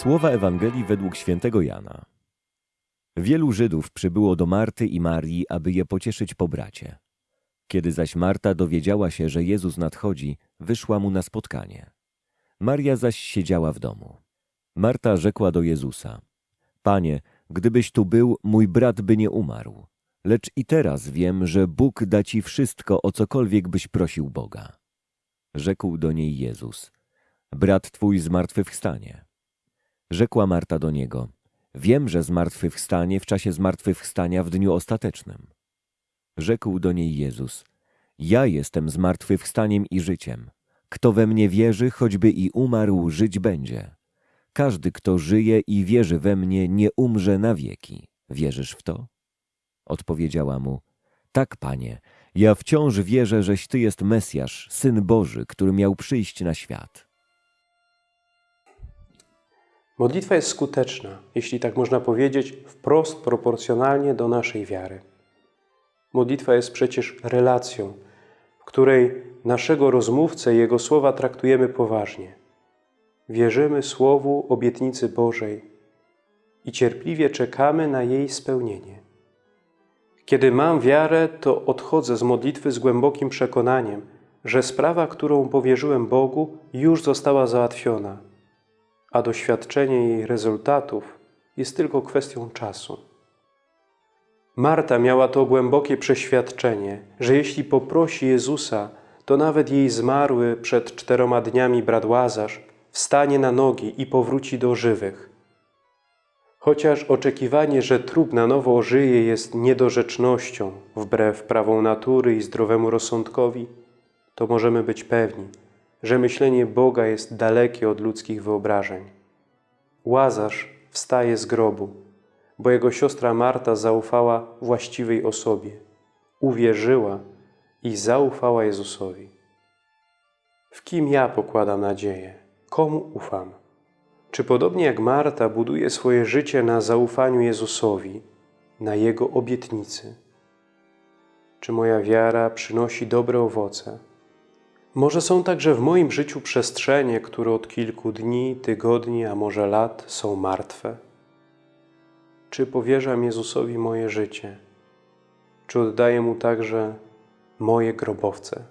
Słowa Ewangelii według świętego Jana. Wielu Żydów przybyło do Marty i Marii, aby je pocieszyć po bracie. Kiedy zaś Marta dowiedziała się, że Jezus nadchodzi, wyszła mu na spotkanie. Maria zaś siedziała w domu. Marta rzekła do Jezusa: Panie, gdybyś tu był, mój brat by nie umarł. Lecz i teraz wiem, że Bóg da ci wszystko, o cokolwiek byś prosił Boga. Rzekł do niej Jezus: Brat twój zmartwychwstanie. Rzekła Marta do niego: Wiem, że zmartwychwstanie w czasie zmartwychwstania w dniu ostatecznym. Rzekł do niej Jezus: Ja jestem zmartwychwstaniem i życiem. Kto we mnie wierzy, choćby i umarł, żyć będzie. Każdy, kto żyje i wierzy we mnie, nie umrze na wieki. Wierzysz w to? Odpowiedziała mu: Tak, panie, ja wciąż wierzę, żeś ty jest Mesjasz, syn Boży, który miał przyjść na świat. Modlitwa jest skuteczna, jeśli tak można powiedzieć, wprost proporcjonalnie do naszej wiary. Modlitwa jest przecież relacją, w której naszego rozmówcę i jego słowa traktujemy poważnie. Wierzymy Słowu obietnicy Bożej i cierpliwie czekamy na jej spełnienie. Kiedy mam wiarę, to odchodzę z modlitwy z głębokim przekonaniem, że sprawa, którą powierzyłem Bogu, już została załatwiona – a doświadczenie jej rezultatów jest tylko kwestią czasu. Marta miała to głębokie przeświadczenie, że jeśli poprosi Jezusa, to nawet jej zmarły przed czteroma dniami brat Łazarz wstanie na nogi i powróci do żywych. Chociaż oczekiwanie, że trup na nowo ożyje jest niedorzecznością, wbrew prawom natury i zdrowemu rozsądkowi, to możemy być pewni, że myślenie Boga jest dalekie od ludzkich wyobrażeń. Łazarz wstaje z grobu, bo jego siostra Marta zaufała właściwej osobie, uwierzyła i zaufała Jezusowi. W kim ja pokładam nadzieję? Komu ufam? Czy podobnie jak Marta buduję swoje życie na zaufaniu Jezusowi, na Jego obietnicy? Czy moja wiara przynosi dobre owoce? Może są także w moim życiu przestrzenie, które od kilku dni, tygodni, a może lat są martwe? Czy powierzam Jezusowi moje życie? Czy oddaję Mu także moje grobowce?